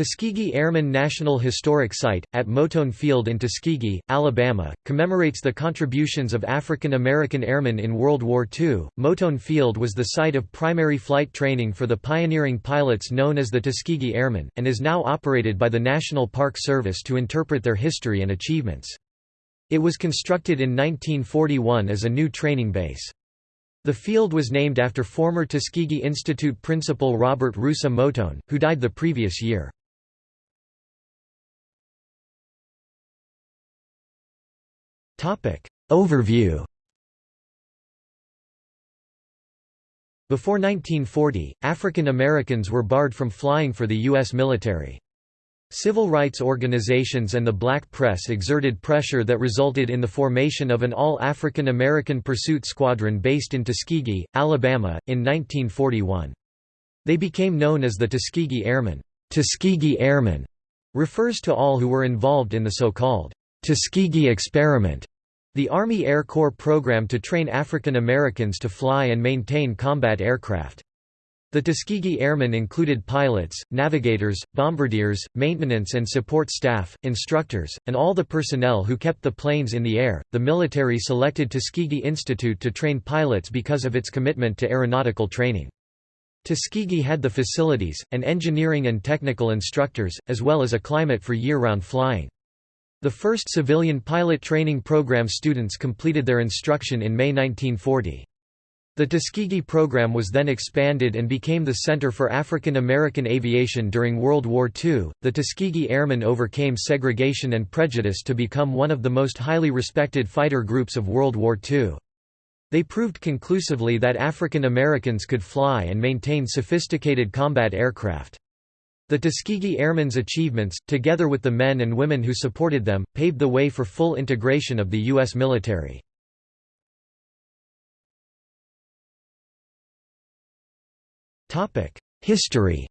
Tuskegee Airmen National Historic Site, at Moton Field in Tuskegee, Alabama, commemorates the contributions of African American airmen in World War II. Moton Field was the site of primary flight training for the pioneering pilots known as the Tuskegee Airmen, and is now operated by the National Park Service to interpret their history and achievements. It was constructed in 1941 as a new training base. The field was named after former Tuskegee Institute principal Robert Russa Moton, who died the previous year. Overview Before 1940, African Americans were barred from flying for the U.S. military. Civil rights organizations and the black press exerted pressure that resulted in the formation of an all-African American pursuit squadron based in Tuskegee, Alabama, in 1941. They became known as the Tuskegee Airmen. Tuskegee Airmen refers to all who were involved in the so-called Tuskegee Experiment, the Army Air Corps program to train African Americans to fly and maintain combat aircraft. The Tuskegee Airmen included pilots, navigators, bombardiers, maintenance and support staff, instructors, and all the personnel who kept the planes in the air. The military selected Tuskegee Institute to train pilots because of its commitment to aeronautical training. Tuskegee had the facilities, and engineering and technical instructors, as well as a climate for year-round flying. The first civilian pilot training program students completed their instruction in May 1940. The Tuskegee program was then expanded and became the Center for African American Aviation during World War II. The Tuskegee Airmen overcame segregation and prejudice to become one of the most highly respected fighter groups of World War II. They proved conclusively that African Americans could fly and maintain sophisticated combat aircraft. The Tuskegee Airmen's achievements, together with the men and women who supported them, paved the way for full integration of the U.S. military. History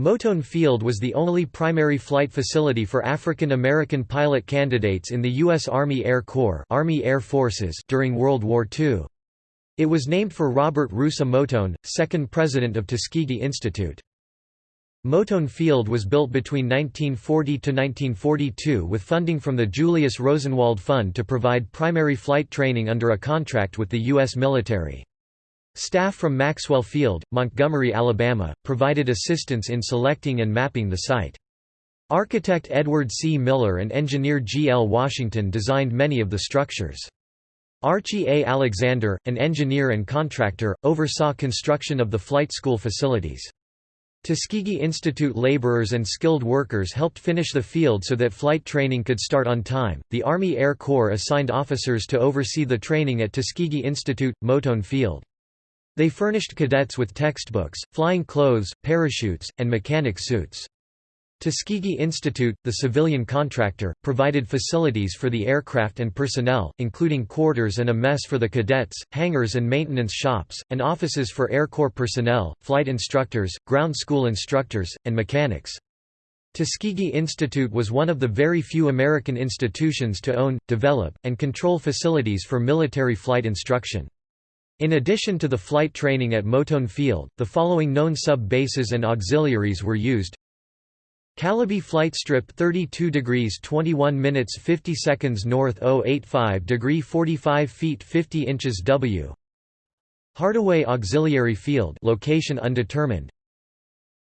Moton Field was the only primary flight facility for African American pilot candidates in the U.S. Army Air Corps Army Air Forces during World War II. It was named for Robert Russa Moton, second president of Tuskegee Institute. Moton Field was built between 1940 to 1942 with funding from the Julius Rosenwald Fund to provide primary flight training under a contract with the U.S. military. Staff from Maxwell Field, Montgomery, Alabama, provided assistance in selecting and mapping the site. Architect Edward C. Miller and engineer G. L. Washington designed many of the structures. Archie A. Alexander, an engineer and contractor, oversaw construction of the flight school facilities. Tuskegee Institute laborers and skilled workers helped finish the field so that flight training could start on time. The Army Air Corps assigned officers to oversee the training at Tuskegee Institute, Moton Field. They furnished cadets with textbooks, flying clothes, parachutes, and mechanic suits. Tuskegee Institute, the civilian contractor, provided facilities for the aircraft and personnel, including quarters and a mess for the cadets, hangars and maintenance shops, and offices for Air Corps personnel, flight instructors, ground school instructors, and mechanics. Tuskegee Institute was one of the very few American institutions to own, develop, and control facilities for military flight instruction. In addition to the flight training at Moton Field, the following known sub-bases and auxiliaries were used Calaby Flight Strip 32 degrees 21 minutes 50 seconds north 085 degree 45 feet 50 inches W. Hardaway Auxiliary Field location undetermined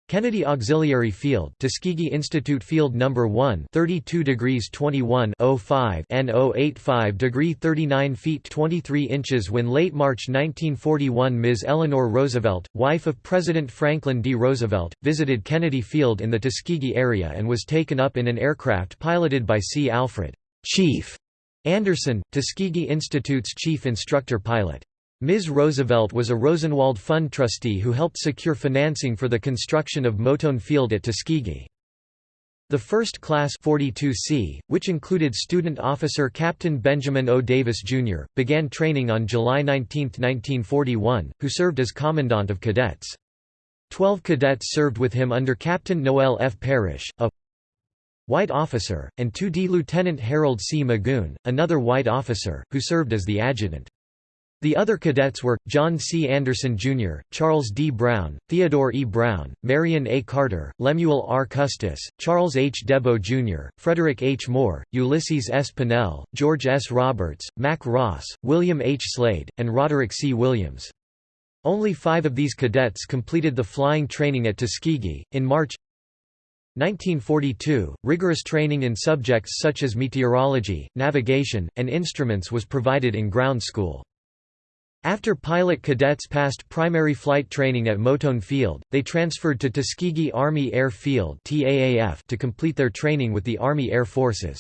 Kennedy Auxiliary Field Tuskegee Institute Field No. 1 32 degrees 21 05 N 085 degree 39 feet 23 inches When late March 1941 Ms. Eleanor Roosevelt, wife of President Franklin D. Roosevelt, visited Kennedy Field in the Tuskegee area and was taken up in an aircraft piloted by C. Alfred Chief Anderson, Tuskegee Institute's chief instructor pilot. Ms. Roosevelt was a Rosenwald Fund trustee who helped secure financing for the construction of Moton Field at Tuskegee. The first class 42C, which included student officer Captain Benjamin O. Davis, Jr., began training on July 19, 1941, who served as commandant of cadets. Twelve cadets served with him under Captain Noel F. Parrish, a white officer, and 2D Lieutenant Harold C. Magoon, another white officer, who served as the adjutant. The other cadets were, John C. Anderson, Jr., Charles D. Brown, Theodore E. Brown, Marion A. Carter, Lemuel R. Custis, Charles H. DeBow, Jr., Frederick H. Moore, Ulysses S. Pennell, George S. Roberts, Mac Ross, William H. Slade, and Roderick C. Williams. Only five of these cadets completed the flying training at Tuskegee. In March 1942, rigorous training in subjects such as meteorology, navigation, and instruments was provided in ground school. After pilot cadets passed primary flight training at Moton Field, they transferred to Tuskegee Army Air Field to complete their training with the Army Air Forces.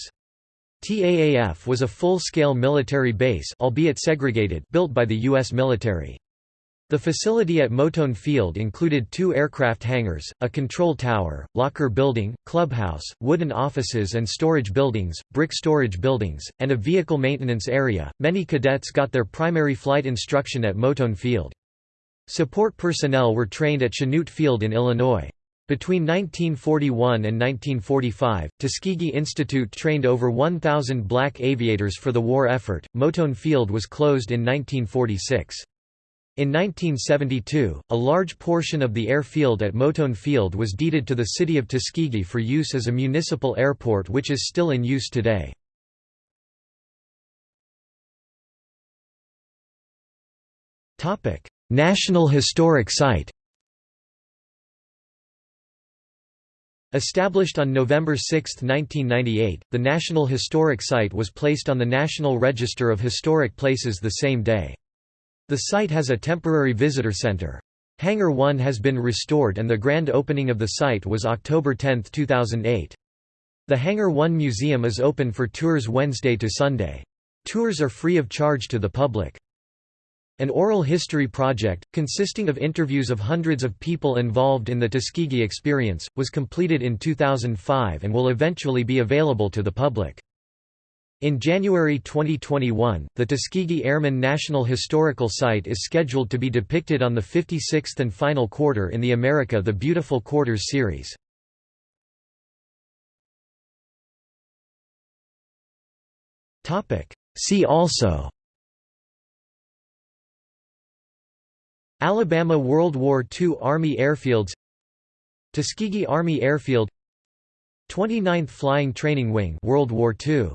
TAAF was a full-scale military base albeit segregated built by the U.S. military. The facility at Moton Field included two aircraft hangars, a control tower, locker building, clubhouse, wooden offices and storage buildings, brick storage buildings, and a vehicle maintenance area. Many cadets got their primary flight instruction at Moton Field. Support personnel were trained at Chanute Field in Illinois. Between 1941 and 1945, Tuskegee Institute trained over 1,000 black aviators for the war effort. Moton Field was closed in 1946. In 1972, a large portion of the airfield at Moton Field was deeded to the city of Tuskegee for use as a municipal airport which is still in use today. National Historic Site Established on November 6, 1998, the National Historic Site was placed on the National Register of Historic Places the same day. The site has a temporary visitor center. Hangar 1 has been restored and the grand opening of the site was October 10, 2008. The Hangar 1 Museum is open for tours Wednesday to Sunday. Tours are free of charge to the public. An oral history project, consisting of interviews of hundreds of people involved in the Tuskegee experience, was completed in 2005 and will eventually be available to the public. In January 2021, the Tuskegee Airmen National Historical Site is scheduled to be depicted on the 56th and final quarter in the America the Beautiful Quarters series. See also Alabama World War II Army Airfields Tuskegee Army Airfield 29th Flying Training Wing World War II